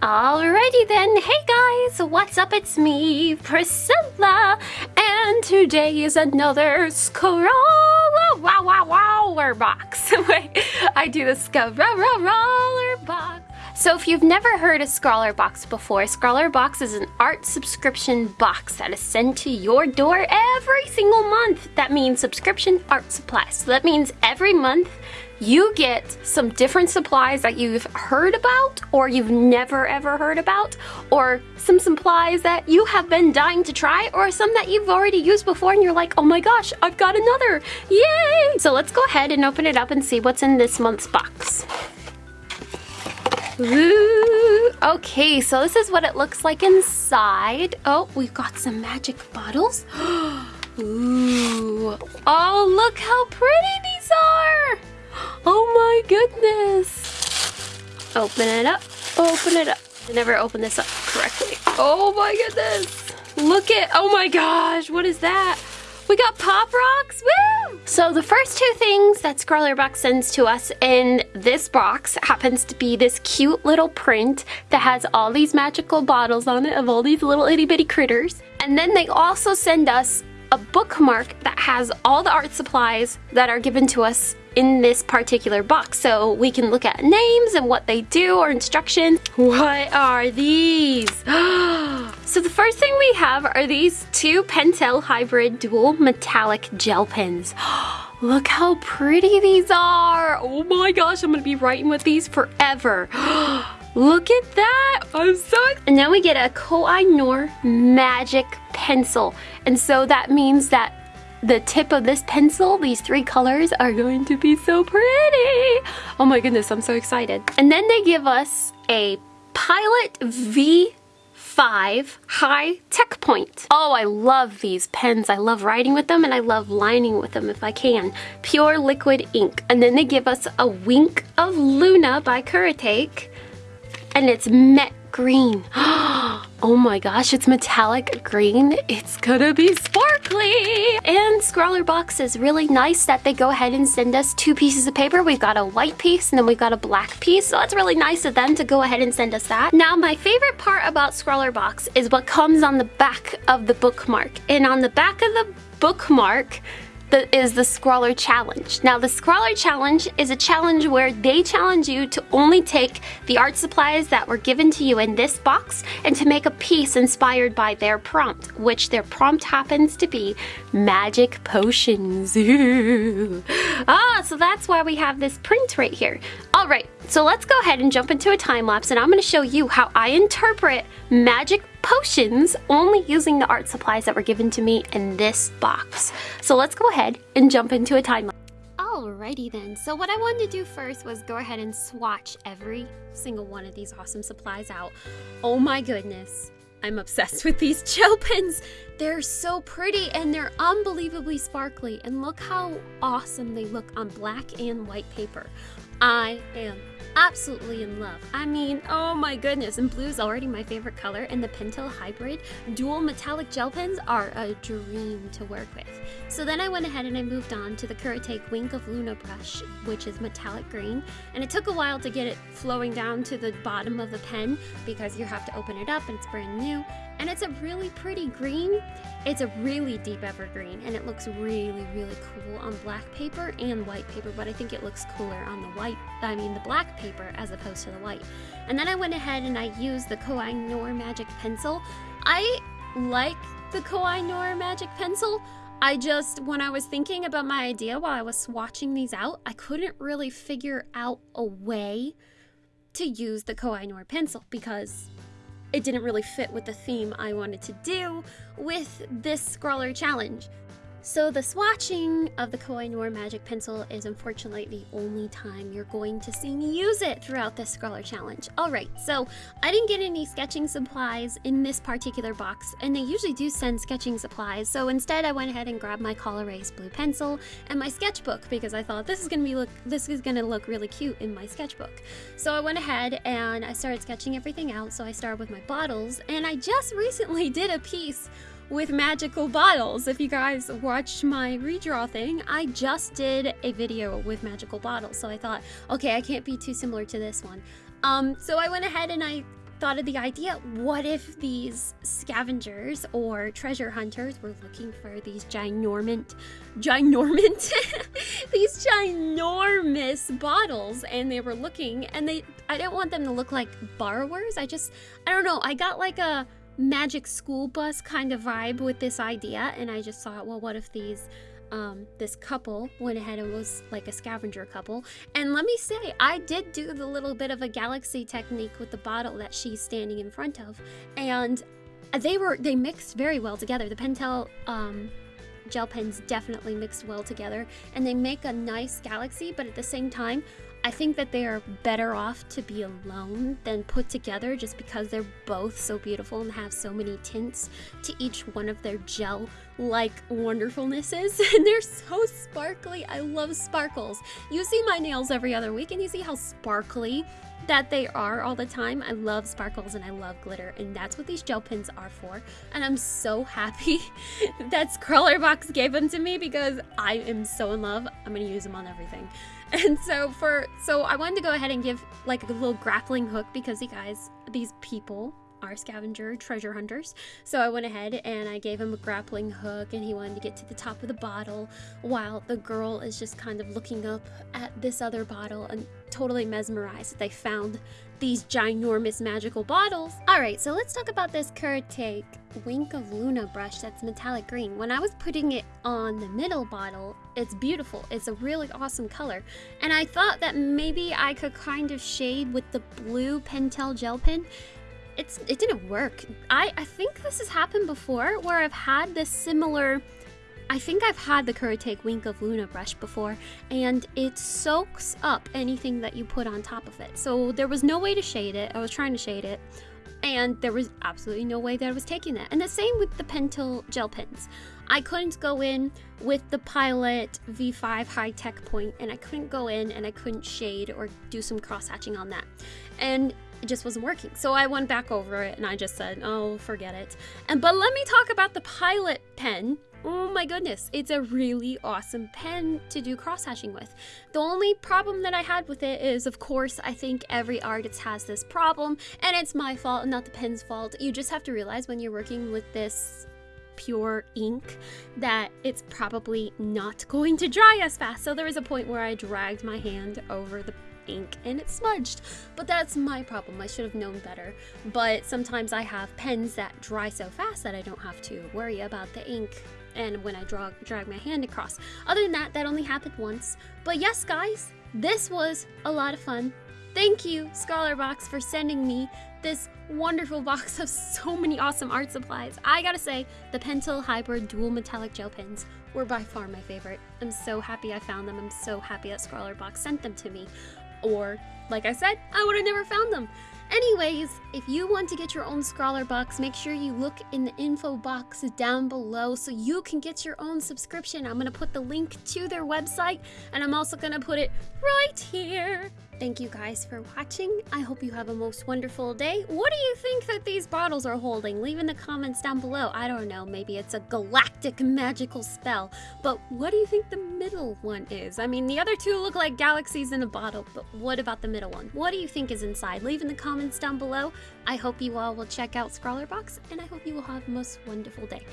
Alrighty then, hey guys, what's up? It's me, Priscilla, and today is another Scrawlr Wow Wow Wower box. Wait, I do the Scrawlr box. So if you've never heard of Scrawlrbox before, Scrawlrbox is an art subscription box that is sent to your door every single month. That means subscription art supplies. So that means every month you get some different supplies that you've heard about or you've never ever heard about or some supplies that you have been dying to try or some that you've already used before and you're like, oh my gosh, I've got another, yay! So let's go ahead and open it up and see what's in this month's box. Ooh, okay, so this is what it looks like inside. Oh, we've got some magic bottles. Ooh, oh, look how pretty these are. Oh my goodness. Open it up, open it up. I never opened this up correctly. Oh my goodness. Look at, oh my gosh, what is that? We got Pop Rocks, woo! So the first two things that Scrawlrbox sends to us in this box happens to be this cute little print that has all these magical bottles on it of all these little itty bitty critters. And then they also send us a bookmark that has all the art supplies that are given to us in this particular box so we can look at names and what they do or instructions. What are these? so the first thing we have are these two Pentel Hybrid Dual Metallic Gel Pens. Look how pretty these are. Oh my gosh, I'm gonna be writing with these forever. Look at that! I'm so excited. And then we get a Koh-i-Noor Magic Pencil. And so that means that the tip of this pencil, these three colors, are going to be so pretty. Oh my goodness, I'm so excited. And then they give us a Pilot V5 High Tech Point. Oh, I love these pens. I love writing with them and I love lining with them if I can. Pure liquid ink. And then they give us a Wink of Luna by Kuretake and it's matte green. Oh, oh my gosh, it's metallic green. It's gonna be sparkly. And Scrawlrbox is really nice that they go ahead and send us two pieces of paper. We've got a white piece and then we've got a black piece. So that's really nice of them to go ahead and send us that. Now, my favorite part about Scrawlrbox is what comes on the back of the bookmark. And on the back of the bookmark, the, is the Scrawlr Challenge. Now the Scrawlr Challenge is a challenge where they challenge you to only take the art supplies that were given to you in this box and to make a piece inspired by their prompt, which their prompt happens to be magic potions. ah, so that's why we have this print right here. All right, so let's go ahead and jump into a time lapse and I'm gonna show you how I interpret magic potions only using the art supplies that were given to me in this box. So let's go ahead and jump into a time lapse. Alrighty then, so what I wanted to do first was go ahead and swatch every single one of these awesome supplies out. Oh my goodness, I'm obsessed with these gel pens. They're so pretty and they're unbelievably sparkly and look how awesome they look on black and white paper. I am absolutely in love. I mean, oh my goodness, and blue is already my favorite color, and the Pentel Hybrid dual metallic gel pens are a dream to work with. So then I went ahead and I moved on to the Kuretake Wink of Luna brush, which is metallic green, and it took a while to get it flowing down to the bottom of the pen because you have to open it up and it's brand new, and it's a really pretty green. It's a really deep evergreen and it looks really, really cool on black paper and white paper, but I think it looks cooler on the white, I mean the black paper as opposed to the white. And then I went ahead and I used the Koh-i-Noor Magic Pencil. I like the Koh-i-Noor Magic Pencil. I just, when I was thinking about my idea while I was swatching these out, I couldn't really figure out a way to use the Koh-i-Noor pencil because it didn't really fit with the theme I wanted to do with this Scrawlr challenge. So the swatching of the Koh-i-Noor Magic Pencil is unfortunately the only time you're going to see me use it throughout this Scrawlr Challenge. Alright, so I didn't get any sketching supplies in this particular box, and they usually do send sketching supplies, so instead I went ahead and grabbed my Col-Erase blue pencil and my sketchbook because I thought this is gonna be look this is gonna look really cute in my sketchbook. So I went ahead and I started sketching everything out, so I started with my bottles, and I just recently did a piece with magical bottles. If you guys watched my redraw thing, I just did a video with magical bottles. So I thought, okay, I can't be too similar to this one. Um, so I went ahead and I thought of the idea what if these scavengers or treasure hunters were looking for these ginormant, ginormant, these ginormous bottles and they were looking and they, I didn't want them to look like borrowers. I just, I don't know, I got like a magic school bus kind of vibe with this idea and I just thought, well, what if these um, this couple went ahead and was like a scavenger couple. And let me say, I did do the little bit of a galaxy technique with the bottle that she's standing in front of, and they were they mixed very well together. The Pentel um, gel pens definitely mixed well together, and they make a nice galaxy. But at the same time, I think that they are better off to be alone than put together just because they're both so beautiful and have so many tints to each one of their gel like wonderfulnesses. And they're so sparkly. I love sparkles. You see my nails every other week and you see how sparkly that they are all the time. I love sparkles and I love glitter, and that's what these gel pins are for. And I'm so happy that Scrawlrbox gave them to me because I am so in love. I'm gonna use them on everything. And so for so I wanted to go ahead and give like a little grappling hook because you guys, these people are scavenger treasure hunters. So I went ahead and I gave him a grappling hook and he wanted to get to the top of the bottle while the girl is just kind of looking up at this other bottle and totally mesmerized that they found these ginormous magical bottles. All right, so let's talk about this Kuretake Wink of Luna brush that's metallic green. When I was putting it on the middle bottle, it's beautiful. It's a really awesome color. And I thought that maybe I could kind of shade with the blue Pentel gel pen it's it didn't work. I, I think this has happened before where I've had this similar I think I've had the Kuretake Wink of Luna brush before and it soaks up anything that you put on top of it. So there was no way to shade it. I was trying to shade it and there was absolutely no way that I was taking that. And the same with the Pentel gel pens. I couldn't go in with the Pilot V5 high tech point and I couldn't go in and I couldn't shade or do some cross hatching on that. And it just wasn't working. So I went back over it and I just said, oh, forget it. And but let me talk about the Pilot pen. Oh my goodness, it's a really awesome pen to do cross hatching with. The only problem that I had with it is, of course, I think every artist has this problem, and it's my fault, not the pen's fault. You just have to realize when you're working with this pure ink that it's probably not going to dry as fast. So there was a point where I dragged my hand over the ink and it smudged. But that's my problem. I should have known better. But sometimes I have pens that dry so fast that I don't have to worry about the ink and when I draw, drag my hand across. Other than that, that only happened once. But yes, guys, this was a lot of fun. Thank you, Scrawlrbox, for sending me this wonderful box of so many awesome art supplies. I gotta say, the Pentel Hybrid Dual Metallic Gel Pens were by far my favorite. I'm so happy I found them. I'm so happy that Scrawlrbox sent them to me. Or, like I said, I would have never found them. Anyways, if you want to get your own Scrawlrbox, make sure you look in the info box down below so you can get your own subscription. I'm going to put the link to their website and I'm also going to put it right here. Thank you guys for watching. I hope you have a most wonderful day. What do you think that these bottles are holding? Leave in the comments down below. I don't know, maybe it's a galactic magical spell. But what do you think the middle one is? I mean, the other two look like galaxies in a bottle, but what about the middle one? What do you think is inside? Leave in the comments down below. I hope you all will check out Scrawlrbox, and I hope you will have a most wonderful day.